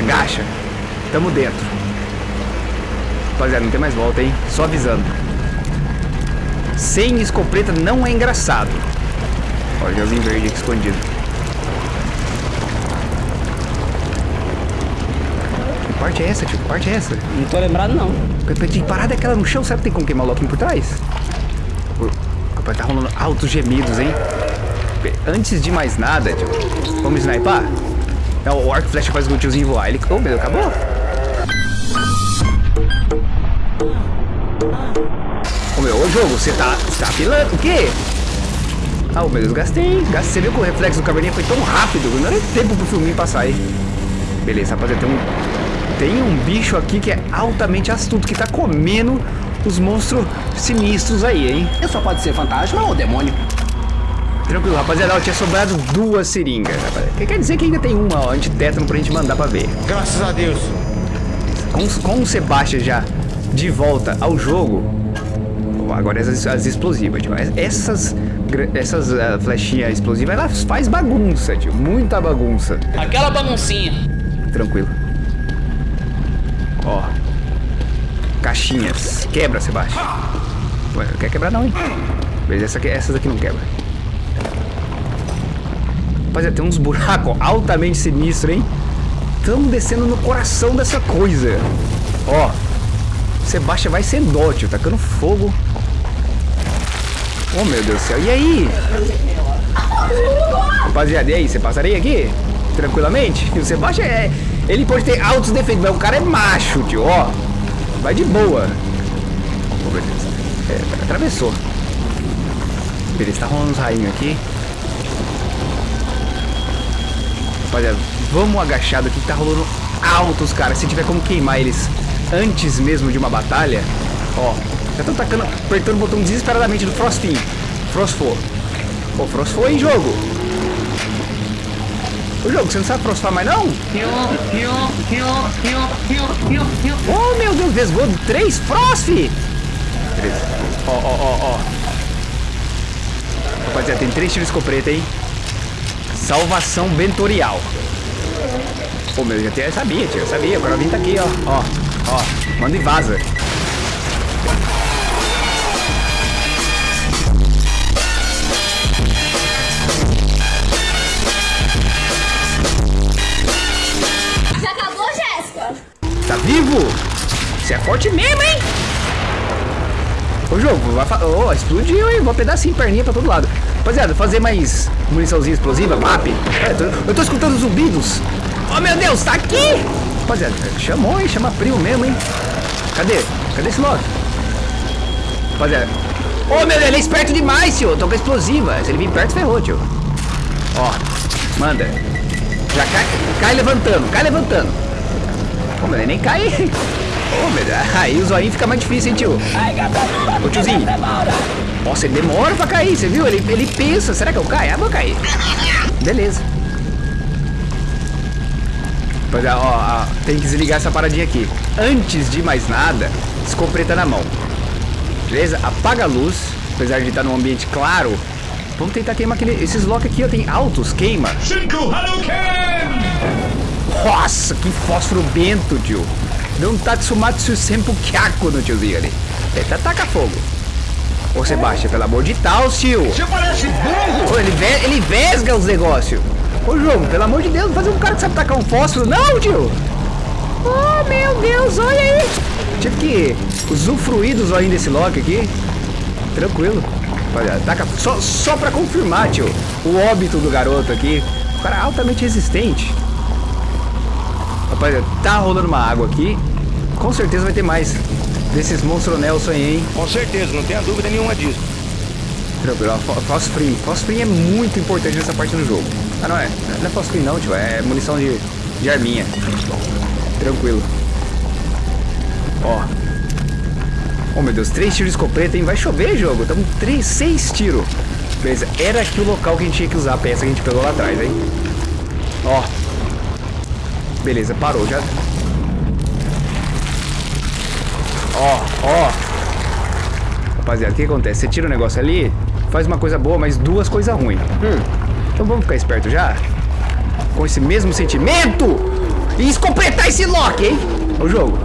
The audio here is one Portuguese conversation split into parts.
Agacha. Tamo dentro. Rapaziada, não tem mais volta, hein? Só avisando. Sem escopeta não é engraçado. Olha o gelzinho verde aqui escondido. Que parte é essa, tio? Que parte é essa? Não tô lembrado, não. De parada aquela no chão, será que tem como queimar o Loki por trás? Rapaz, tá rolando altos gemidos, hein? Antes de mais nada, tio, vamos sniper? Não, o arco flecha faz o tiozinho voar. Ele... Oh, meu acabou? Ô, meu, ô jogo, você tá, você tá pilando? O quê? Ah, meu Deus, gastei. gastei. Você viu que o reflexo do caverninha foi tão rápido? Não era tempo pro filminho passar aí. Beleza, rapaziada, tem um... Tem um bicho aqui que é altamente astuto, que tá comendo os monstros sinistros aí, hein? Eu só pode ser fantasma ou demônio. Tranquilo, rapaziada, ó, tinha sobrado duas seringas, rapaziada. Que quer dizer que ainda tem uma, ó, antitétano pra gente mandar pra ver. Graças a Deus. Com, com o Sebastian já de volta ao jogo, agora as, as explosivas, tio. Essas, essas uh, flechinhas explosivas, ela faz bagunça, tio. Muita bagunça. Aquela baguncinha. Tranquilo. Ó. Caixinhas. Quebra, Sebastião. Ué, não quer quebrar não, hein? Beleza, essa aqui, essas aqui não quebra. Rapaziada, tem uns buracos altamente sinistros, hein? Estamos descendo no coração dessa coisa. Ó. Sebastião vai ser dótil, tacando fogo. Oh, meu Deus do céu. E aí? Rapaziada, e aí? Você passaria aqui? Tranquilamente? O Sebastião é... Ele pode ter altos defeitos, mas o cara é macho, tio. Ó. Vai de boa. Oh, meu Deus. É, atravessou. Beleza, tá rolando uns rainhos aqui. Rapaziada, vamos agachado aqui que tá rolando altos, cara. Se tiver como queimar eles antes mesmo de uma batalha, ó. Já estão tacando, apertando o botão desesperadamente do Frostin. Frostfor. Ô, Frostfor em jogo. O jogo, você não sabe frostar mais não? Oh, meu Deus, vesgou três Frost! Ó, ó, ó, ó. Rapaziada, tem três tiros escopeta, hein? Salvação Bentorial. Pô, meu, já tinha, sabia, tio, eu sabia. O Corovin tá aqui, ó. Ó, ó. Manda e vaza. Já acabou, Jéssica? Tá vivo? Você é forte mesmo, hein? Ô jogo, vai oh, explodiu, hein? Vou pedacinho perninha pra todo lado. Rapaziada, fazer mais muniçãozinha explosiva, map. É, tô, eu tô escutando zumbidos. Oh meu Deus, tá aqui! Rapaziada, chamou, hein? Chama primo mesmo, hein? Cadê? Cadê esse Loki? Rapaziada. Ô oh, meu Deus, ele é esperto demais, tio. Tô com explosiva. Se ele vir perto, ferrou, tio. Ó, manda. Já cai, cai levantando, cai levantando. Ô, meu, ele nem cai. Ô, meu Deus. Aí o zoinho fica mais difícil, hein, tio. Ô, tiozinho. Nossa, ele demora pra cair, você viu? Ele, ele pensa, será que eu caio? Ah, vou cair. Beleza. Pois é, ó, ó, tem que desligar essa paradinha aqui. Antes de mais nada, escopeta na mão. Beleza? Apaga a luz, apesar de estar num ambiente claro. Vamos tentar queimar aquele... Esses lock aqui, ó, tem altos, queima. Shinku Hadouken! Nossa, que fósforo bento, tio. Deu um Tatsumatsu Senpu Kyaku no tiozinho ali. Eita, taca fogo. Ô, Sebastião, pelo amor de Deus, tio. Você parece burro! Ô, ele, ve ele vesga os negócios. Ô, jogo, pelo amor de Deus, não fazer um cara que sabe tacar um fósforo, não, tio. Oh, meu Deus, olha aí. Tive que usufruir dos olhinhos desse lock aqui. Tranquilo. Olha, taca só, só pra confirmar, tio, o óbito do garoto aqui. O cara é altamente resistente. Rapaz, tá rolando uma água aqui. Com certeza vai ter mais desses monstros Nelson aí, hein? Com certeza, não tenha dúvida nenhuma disso. Tranquilo, Fosfrim. Fosfrim é muito importante nessa parte do jogo. Ah, não é? Não é Fosfrim não, tio. É munição de, de arminha. Tranquilo. Ó. Oh, meu Deus. Três tiros de escopeta, hein? Vai chover, jogo. Tamo três, seis tiros. Beleza. Era aqui o local que a gente tinha que usar a peça que a gente pegou lá atrás, hein? Ó. Beleza, parou. Já... Ó, ó. Rapaziada, o que acontece? Você tira o negócio ali, faz uma coisa boa, mas duas coisas ruins. Hum. Então vamos ficar esperto já? Com esse mesmo sentimento? E escopetar esse Loki, hein? O jogo.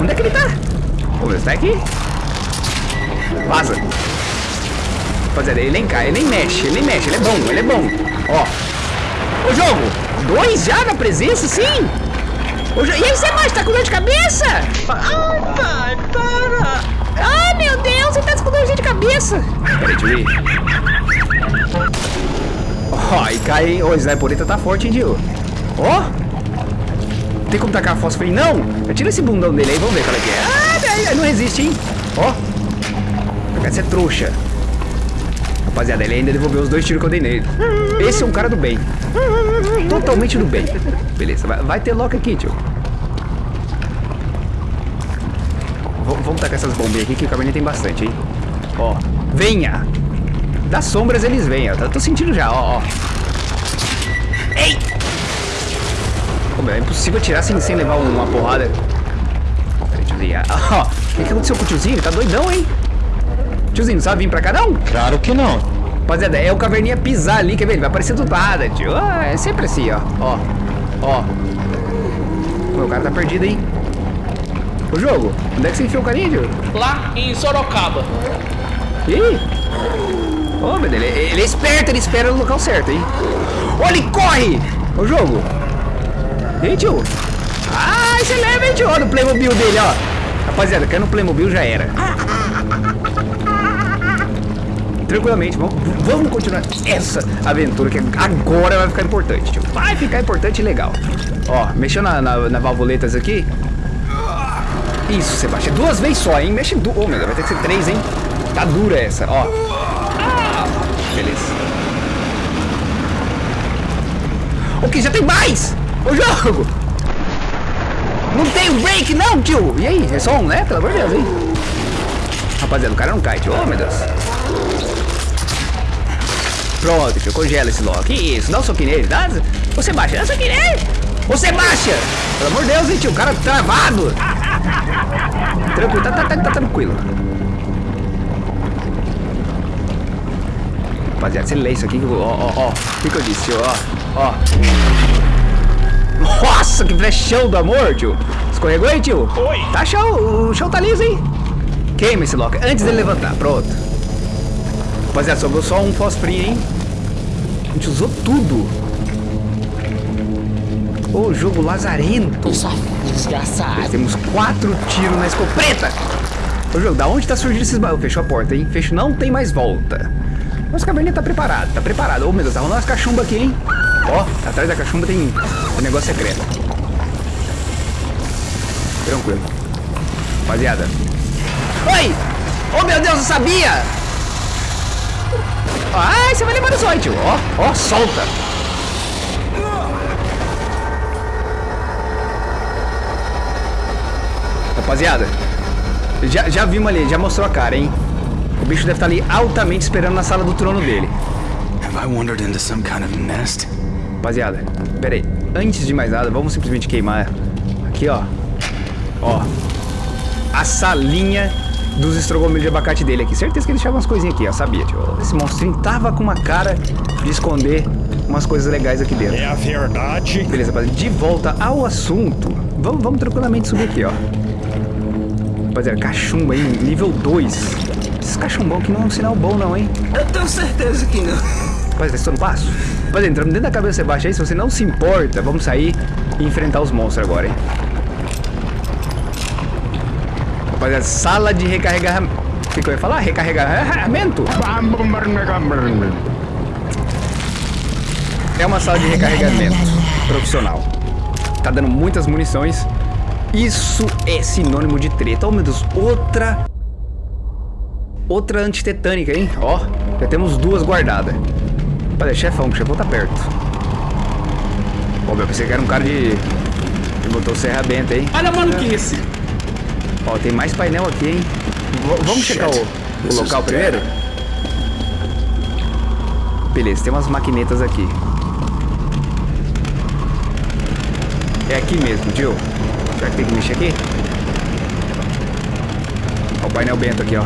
Onde é que ele tá? Ô, meu, tá aqui. Vaza. Rapaziada, ele nem cai, ele nem mexe, ele nem mexe, ele é bom, ele é bom. Ó. Ô, jogo. Dois já na presença, sim. E aí, você mais tá com dor de cabeça? Ai, pai, para. Ai, meu Deus, você tá com dor de cabeça. Peraí. Ó, e cai, hein? Ô, o Sniperita tá forte, hein, Dio? Ó. Tem como tacar fósforo aí? Não! Tira esse bundão dele aí, vamos ver qual é que é. Ah, não resiste, hein? Ó. Essa é trouxa. Rapaziada, ele ainda devolveu os dois tiros que eu dei nele. Esse é um cara do bem. Totalmente do bem. Beleza, vai, vai ter lock aqui, tio. V- vamos tacar essas bombinhas aqui que o cabernet tem bastante, hein? Ó, venha! Das sombras eles vêm, ó. Eu tô sentindo já, ó, ó. Ei! Pô, meu, é impossível atirar sem, sem levar uma porrada. Peraí, tiozinho. Ó, o que, que aconteceu com o tiozinho? Ele tá doidão, hein? Tiozinho, não sabe vir pra cá, não? Claro que não. Rapaziada, é o caverninha pisar ali, quer ver? Ele vai aparecer do nada, tio. Ah, é sempre assim, ó. Ó, ó. Pô, o cara tá perdido, hein? O jogo, onde é que você enfiou o carinha, tio? Lá em Sorocaba. Ih! Ô, meu Deus, ele, ele é esperto, ele espera no local certo, hein? Olha, ele corre! O jogo! E aí, tio? Ah, você leva, hein, tio? Olha o Playmobil dele, ó. Rapaziada, caiu no Playmobil já era. Tranquilamente, vamos, vamos continuar essa aventura que agora vai ficar importante. Vai ficar importante e legal. Ó, mexeu na, na, na valvuletas aqui. Isso, Sebastião. Duas vezes só, hein? Mexe duas. Ô, meu Deus, vai ter que ser três, hein? Tá dura essa, ó. Beleza. Ok, já tem mais! O jogo! Não tem break, não, tio! E aí? É só um, né? Pelo amor de Deus, hein? Rapaziada, o cara não cai, tio. Oh, meu Deus. Pronto, tio. Congela esse lock. Isso, dá um soquinho nele. Dá... Ô, Sebastião, dá um soquinho nele! Ô, Sebastião! Pelo amor de Deus, hein, tio? O cara travado! Tranquilo, tá, tá, tá, tá tranquilo. Rapaziada, você lê isso aqui, que eu- ó, ó, ó. O que, que eu disse, tio? Ó, ó. Nossa, que flechão do amor, tio. Escorregou aí, tio? Oi. Tá show, o chão tá liso, hein? Queima esse lock antes dele levantar, pronto. Rapaziada, sobrou só um fosfrinho, hein? A gente usou tudo. Ô, jogo lazarento. Desgraçado. Temos quatro tiros na escopeta. Ô, jogo, da onde tá surgindo esses baús? Fechou a porta, hein? Fecho, não tem mais volta. Nossa caverninha tá preparado, tá preparado. Ô, meu Deus, tá rolando umas cachumbas aqui, hein? Ó, atrás da cachumba tem um negócio secreto. Tranquilo. Rapaziada. Oi! Oh, meu Deus, eu sabia! Ai, você vai levar zóio, tio. Ó, ó, solta. Rapaziada, já, já vimos ali, já mostrou a cara, hein? O bicho deve estar ali altamente esperando na sala do trono dele. Have I wandered into some kind of nest? Rapaziada, pera aí. Antes de mais nada, vamos simplesmente queimar aqui, ó. Ó. A salinha dos estrogomelos de abacate dele aqui. Certeza que ele deixava umas coisinhas aqui, ó. Sabia, tio. Esse monstrinho tava com uma cara de esconder umas coisas legais aqui dentro. É a verdade. Beleza, rapaziada. De volta ao assunto. Vamos, vamos tranquilamente subir aqui, ó. Rapaziada, cachumba aí, nível 2. Esses cachumbão aqui não é um sinal bom, não, hein? Eu tenho certeza que não. Rapaziada, estou no passo. Rapaziada, entrando dentro da cabeça do Sebastião aí, se você não se importa, vamos sair e enfrentar os monstros agora, hein? Rapaziada, sala de recarregamento. O que, que eu ia falar? Recarregamento? É uma sala de recarregamento profissional. Tá dando muitas munições. Isso é sinônimo de treta. Oh, meu Deus, outra. Outra antitetânica, hein? Ó, já temos duas guardadas. Olha, chefão, chefão tá perto. Pô, eu pensei que era um cara de. de motosserra benta, hein? Olha a maluquice. Ó, tem mais painel aqui, hein? V- vamos checar o, o local primeiro? Beleza, tem umas maquinetas aqui. É aqui mesmo, Jill. Será que tem que mexer aqui? Ó, o painel bento aqui, ó.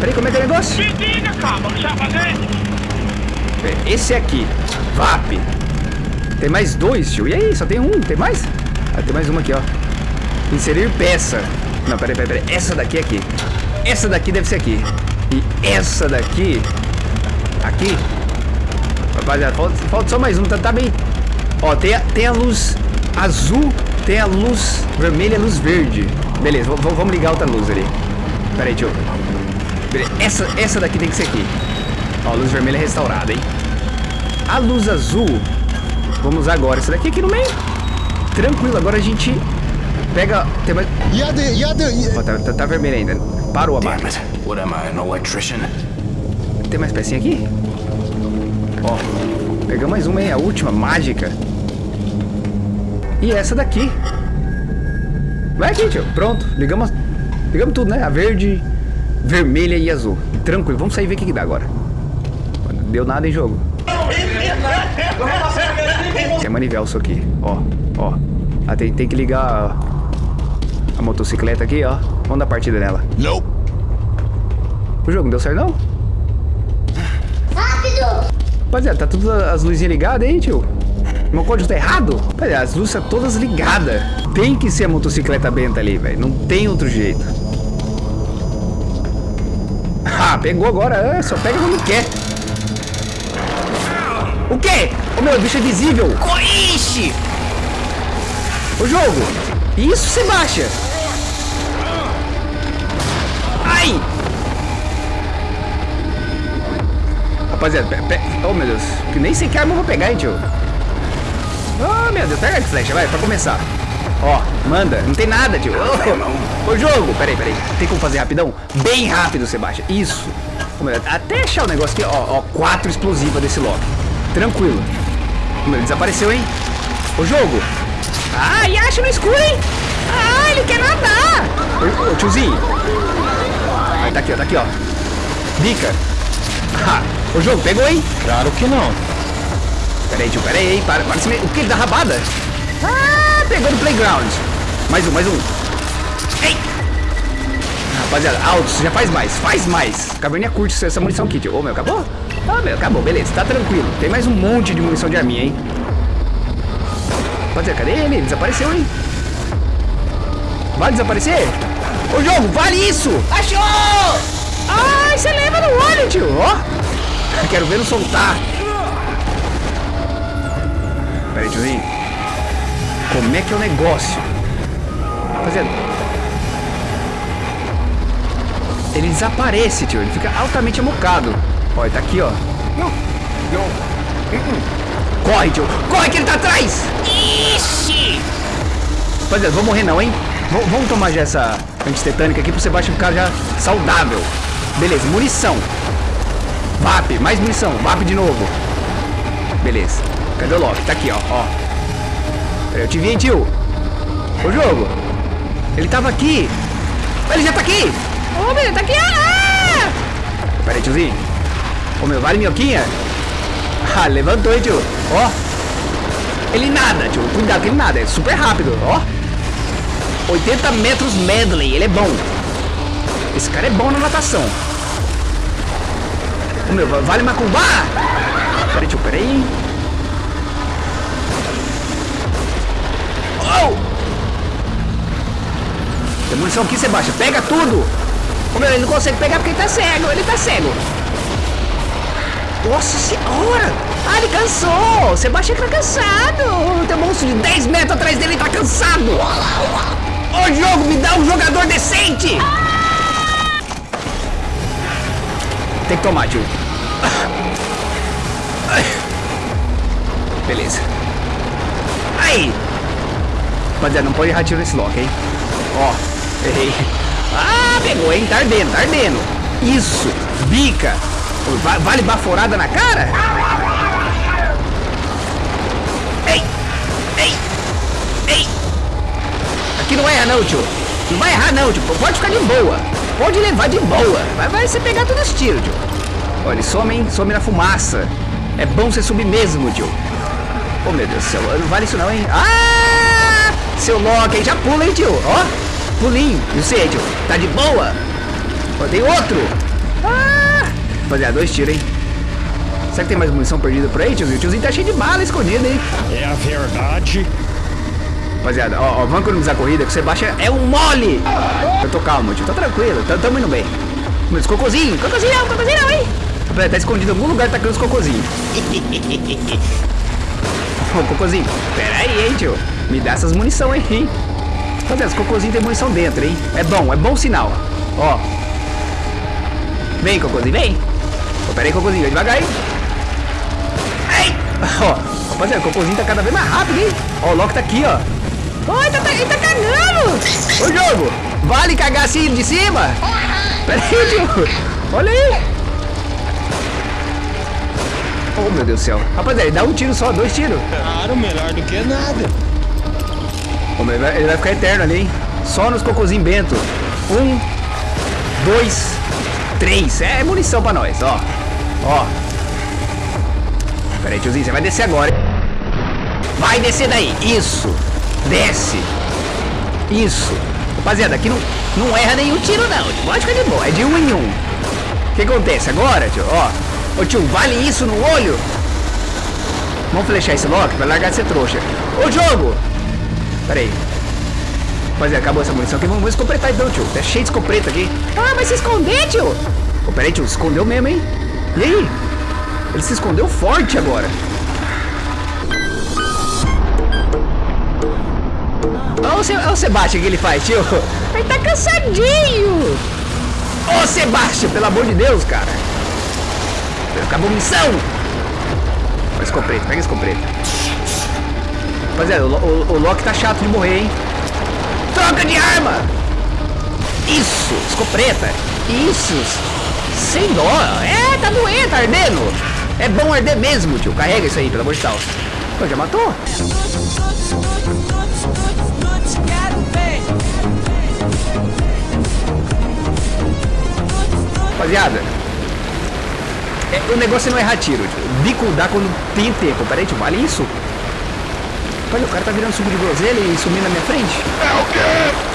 Peraí, como é que é o negócio? Me diga, calma, fazer? É, Esse aqui, VAP. Tem mais dois, tio. E aí, só tem um? Tem mais? Ah, tem mais uma aqui, ó. Inserir peça. Não, peraí, peraí, peraí. Essa daqui é aqui. Essa daqui deve ser aqui. E essa daqui... Aqui. Rapaziada, falta, falta só mais um. Tá, tá bem... Ó, tem a, tem a luz azul, tem a luz vermelha a luz verde. Beleza, vamos ligar outra luz ali. Pera aí, tio. Essa, essa daqui tem que ser aqui. Ó, a luz vermelha restaurada, hein? A luz azul, vamos usar agora. Essa daqui aqui no meio. Tranquilo, agora a gente pega... Tem mais... Ó, tá, tá, tá vermelho ainda. Parou a it. What am I, an electrician? Tem mais pecinha aqui? Ó, pegamos mais uma, hein? A última, mágica. E essa daqui. Vai aqui, tio. Pronto. Ligamos, ligamos tudo, né? A verde, vermelha e azul. Tranquilo. Vamos sair e ver o que, que dá agora. Não deu nada em jogo. Tem manivela isso aqui. Ó, ó. Ah, tem, tem que ligar a, motocicleta aqui, ó. Vamos dar partida nela. Nope. O jogo não deu certo, não? Rápido! Rapaziada, tá todas as luzinhas ligadas aí, tio? Meu código tá errado? Rapaziada, as luzes estão todas ligadas. Tem que ser a motocicleta benta ali, velho. Não tem outro jeito. Ah, pegou agora. É, só pega quando quer. O quê? Ô meu, o bicho é visível. Ixi! O jogo. Isso baixa. Ai! Rapaziada, pe pe oh meu Deus, que nem sei que arma eu vou pegar, hein, tio. Oh meu Deus, pega a flecha, vai, pra começar. Ó, manda, não tem nada, tio. Ô, ô jogo, peraí, peraí. Tem como fazer rapidão? Bem rápido, baixa. Isso. Oh, Até achar o negócio aqui, ó, ó, quatro explosivas desse Loki. Tranquilo. Oh, meu, desapareceu, hein? Ô jogo. Ai, acha no escuro, hein? Ah, ele quer nadar. Ô, ô tiozinho. Aí, tá aqui, ó, tá aqui, ó. Bica. Ah, o jogo pegou, hein? Claro que não. Peraí, tio, peraí, hein? Para, para. O que? Ele dá rabada? Ah, pegou no playground. Mais um, mais um. Ei! Rapaziada, altos, já faz mais, faz mais. Caverninha curte essa munição aqui, tio. Ô, meu, acabou? Ah, meu, acabou, beleza, tá tranquilo. Tem mais um monte de munição de arminha, hein? Rapaziada, cadê ele? Ele desapareceu, hein? Vai desaparecer? Ô, jogo, vale isso! Achou! Ai, você leva no olho, tio, ó. Quero ver não soltar. Pera aí, tiozinho. Como é que é o negócio? Rapaziada. Ele desaparece, tio. Ele fica altamente amocado. Ó, ele tá aqui, ó. Não. Não. Corre, tio. Corre que ele tá atrás. Ixi. Rapaziada, vou morrer não, hein? V vamos tomar já essa antitetânica aqui pro Sebastião ficar já saudável. Beleza, munição. VAP, mais munição. VAP de novo. Beleza. Cadê o Loki? Tá aqui, ó. ó. Peraí, eu te vi, hein, tio? O jogo. Ele tava aqui. Ele já tá aqui. Ô, meu, tá aqui. Ah! Pera aí, tiozinho. Ô, meu, vale minhoquinha? Ah, levantou, hein, tio? Ó. Ele nada, tio. Cuidado que ele nada. É super rápido, ó. 80 metros medley. Ele é bom. Esse cara é bom na natação. Ô, meu, vale macumba? Pera aí, tio, pera aí. Oh! Tem munição aqui, Sebastião. Pega tudo. Ô, meu, ele não consegue pegar porque ele tá cego. Ele tá cego. Nossa senhora! Ah, ele cansou! Sebastião tá cansado! Tem um monstro de 10 metros atrás dele e tá cansado! Ô jogo, me dá um jogador decente! Tem que tomar, tio. Beleza. Aí! Rapaziada, não pode errar tiro nesse lock, hein? Ó, errei. Ah, pegou, hein? Tá ardendo, tá ardendo. Isso, bica. Va- Vale baforada na cara? Ei, ei, ei. Aqui não vai errar não, tio. Não vai errar não, tio. Pode ficar de boa. Pode levar de boa. Vai, vai você pegar todos os tiros, tio. Olha, ele some, hein? Some na fumaça. É bom você subir mesmo, tio. Oh, meu Deus do céu. Não vale isso não, hein? Ah! Seu Loki aí já pula, hein, tio? Ó, pulinho. E você, tio? Tá de boa? Ó, tem outro. Rapaziada, dois tiros, hein? Será que tem mais munição perdida por aí, tiozinho? O tiozinho tá cheio de bala escondida, hein? É a verdade. Rapaziada, ó, ó, vamos economizar a corrida, que o Sebastião é um mole! Eu tô calmo, tio, tô tranquilo, tamo, tamo indo bem. Mas cocôzinho, cocôzinho não, cocôzinho não, hein? Rapaziada, tá escondido em algum lugar tacando os cocôzinhos. Ô, cocôzinho, pera aí, hein, tio. Me dá essas munição aí, hein? Rapaziada, os cocôzinhos tem munição dentro, hein? É bom, é bom sinal. Ó. Vem, cocôzinho, vem. Pera aí, cocôzinho, devagar, hein? Ai! Ó, rapaziada, o cocôzinho tá cada vez mais rápido, hein? Ó, o Loki tá aqui, ó. Oi, tá, tá, ele tá cagando! Ô, jogo! Vale cagar assim de cima? Pera aí, tio. Olha aí. Oh, meu Deus do céu. Rapaziada, ele dá um tiro só, dois tiros. Claro, melhor do que nada. Meu, ele, vai, ele vai ficar eterno ali, hein? Só nos cocôzinhos bento. Um, dois, três. É munição pra nós, ó. Ó. Pera aí, tiozinho, você vai descer agora, hein? Vai descer daí. Isso. Desce. Isso. Rapaziada, aqui não, não erra nenhum tiro, não. Pode ficar de boa. É de um em um. O que acontece agora, tio? Ó. Ô, tio, vale isso no olho? Vamos flechar esse Loki pra largar de ser trouxa. Ô, jogo! Pera aí. Rapaziada, acabou essa munição aqui. Vamos escopretar então, tio. Tá cheio de escopeta aqui. Ah, vai se esconder, tio. Ô, pera aí, tio. Se escondeu mesmo, hein? E aí? Ele se escondeu forte agora. Olha o, Sebastião que ele faz, tio. Ele tá cansadinho. Ô, Sebastião, pelo amor de Deus, cara. Acabou a missão. Pega escopeta, pega escopeta. Rapaziada, o, o, o Loki tá chato de morrer, hein? Troca de arma! Isso, escopeta. Isso. Dó. É, tá doendo, tá ardendo. É bom arder mesmo, tio. Carrega isso aí, pelo amor de Deus. Pô, já matou? Rapaziada, é, o negócio é não errar tiro. Tio. Bico dá quando tem tempo. Peraí, tio, vale isso? Olha, o cara tá virando suco de groselha e sumindo na minha frente. É o quê?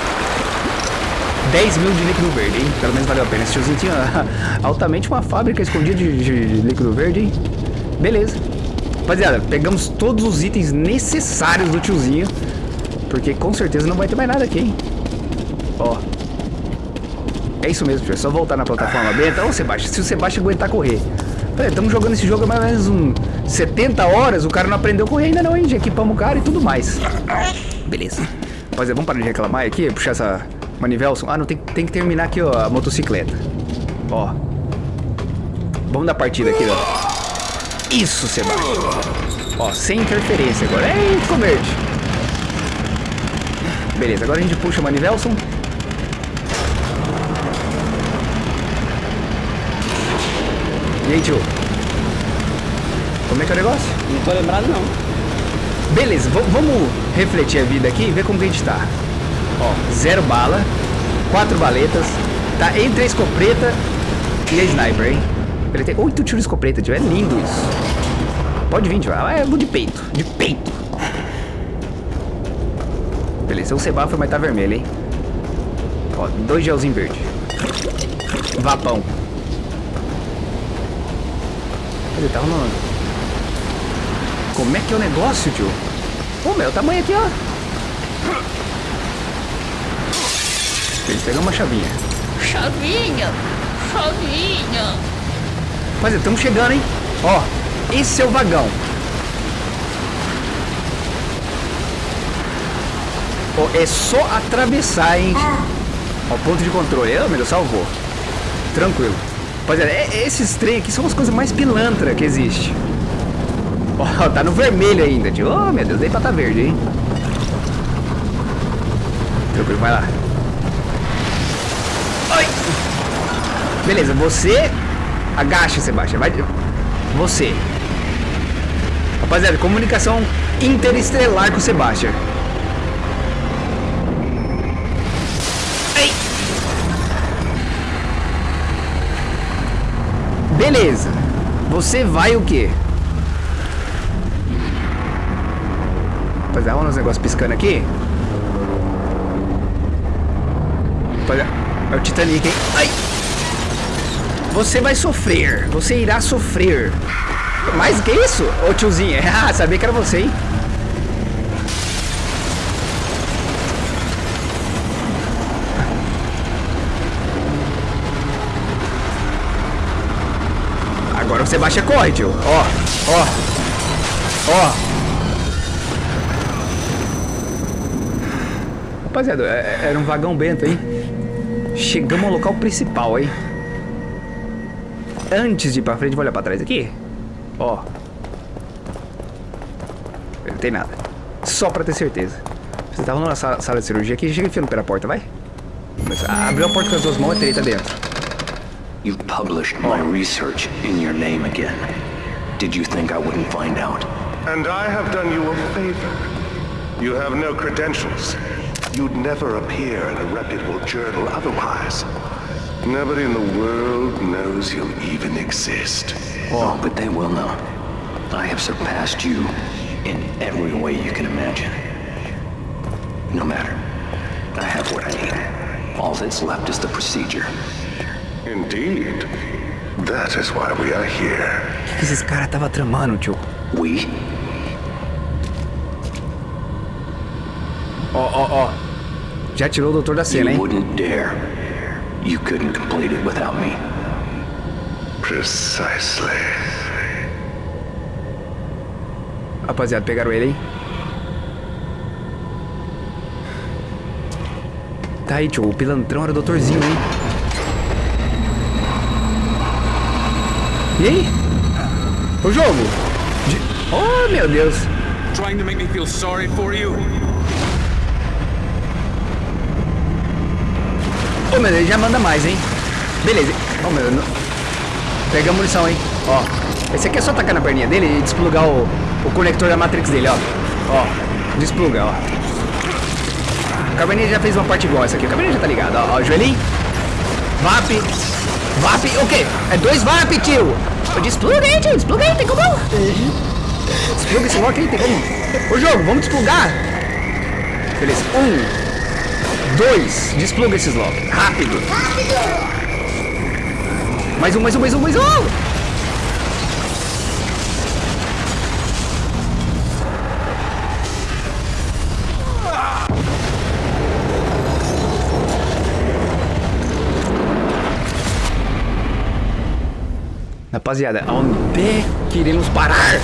10 mil de líquido verde, hein? Pelo menos valeu a pena. Esse tiozinho tinha altamente uma fábrica escondida de, de líquido verde, hein? Beleza. Rapaziada, pegamos todos os itens necessários do tiozinho. Porque com certeza não vai ter mais nada aqui, hein? Ó. É isso mesmo, tio. É só voltar na plataforma beta. Ô, Sebastião, se o Sebastião aguentar correr. Estamos jogando esse jogo há mais ou menos um 70 horas. O cara não aprendeu a correr ainda não, hein? Já equipamos o cara e tudo mais. Beleza. Rapaziada, vamos parar de reclamar aqui. Puxar essa manivelson. Ah, não, tem, tem que terminar aqui, ó, a motocicleta. Ó. Vamos dar partida aqui, ó. Isso, Sebastião. Ó, sem interferência agora. Ei, ficou verde. Beleza, agora a gente puxa a manivelson. E aí, tio? Como é que é o negócio? Não tô lembrado, não. Beleza, vamos refletir a vida aqui e ver como que a gente tá. Ó, zero bala, quatro baletas, tá entre a escopeta e a sniper, hein? Ele tem oito tiros de escopeta, tio, é lindo isso. Pode vir, tio, ah, é de peito, de peito. Beleza, o semáforo vai estar vermelho, hein? Ó, dois gelzinho verde. Vapão. Ele tá rolando. Como é que é o negócio, tio? Ô, meu, tamanho aqui, ó. Ele pegou uma chavinha. Chavinha, chavinha. Rapaziada, estamos chegando, hein? Ó, esse é o vagão. Ó, é só atravessar, hein? Ó, ponto de controle. Ah, meu Deus, salvou. Tranquilo. Rapaziada, é- esses trem aqui são as coisas mais pilantra que existe. Ó, tá no vermelho ainda, tio. Oh, meu Deus, dei pra tá verde, hein? Tranquilo, vai lá. Beleza, você agacha, Sebastião. Vai. Você. Rapaziada, comunicação interestelar com o Sebastião. Ei! Beleza. Você vai o quê? Rapaziada, olha os negócios piscando aqui. Rapaziada, é o Titanic, hein? Ai! Você vai sofrer. Você irá sofrer. Mais que isso? Ô tiozinho, ah, sabia que era você, hein? Agora você baixa corre, tio. Ó, ó, ó. Rapaziada, é- é- era um vagão bento, hein? Chegamos ao local principal, hein? Antes de ir pra frente, vou olhar pra trás aqui. Ó. Não tem nada. Só pra ter certeza. Você tava na sala, sala de cirurgia aqui, chega enfiando pela porta, vai. Mas, ah, abriu a porta com as duas mãos e treta dentro. You've published my research in your name again. Did you think I wouldn't find out? And I have done you a favor. You have no credentials. You'd never appear in a reputable journal otherwise. Nobody in the world knows you even exist. Oh, but they will know. I have surpassed you in every way you can imagine. No matter. I have what I need. All that's left is the procedure. Indeed. That is why we are here. O que esses caras tava tramando, tio? We? Ó, ó, ó. Já tirou o doutor da cena, You hein? wouldn't dare. You couldn't complete it without me. Precisely. Rapaziada, pegaram ele, hein? Tá aí, tio. O pilantrão era o doutorzinho, hein? E aí? O jogo? De... Oh, meu Deus. Trying to make me feel sorry for you? Ô, meu ele já manda mais, hein? Beleza. Ô, meu Deus. não- Pega a munição, hein? Ó. Esse aqui é só tacar na perninha dele e desplugar o, o conector da Matrix dele, ó. Ó. Despluga, ó. O Cabernet já fez uma parte igual essa aqui. O Cabernet já tá ligado, ó. ó joelhinho. VAP. VAP. O quê? É dois VAP, tio. Despluga aí, tio. Despluga aí, tem como? Despluga esse lock aí, tem como? Ô, jogo, vamos desplugar. Beleza. Um. Dois. Despluga esses lock. Rápido. Mais um, mais um, mais um, mais um. Rapaziada, onde é que iremos parar?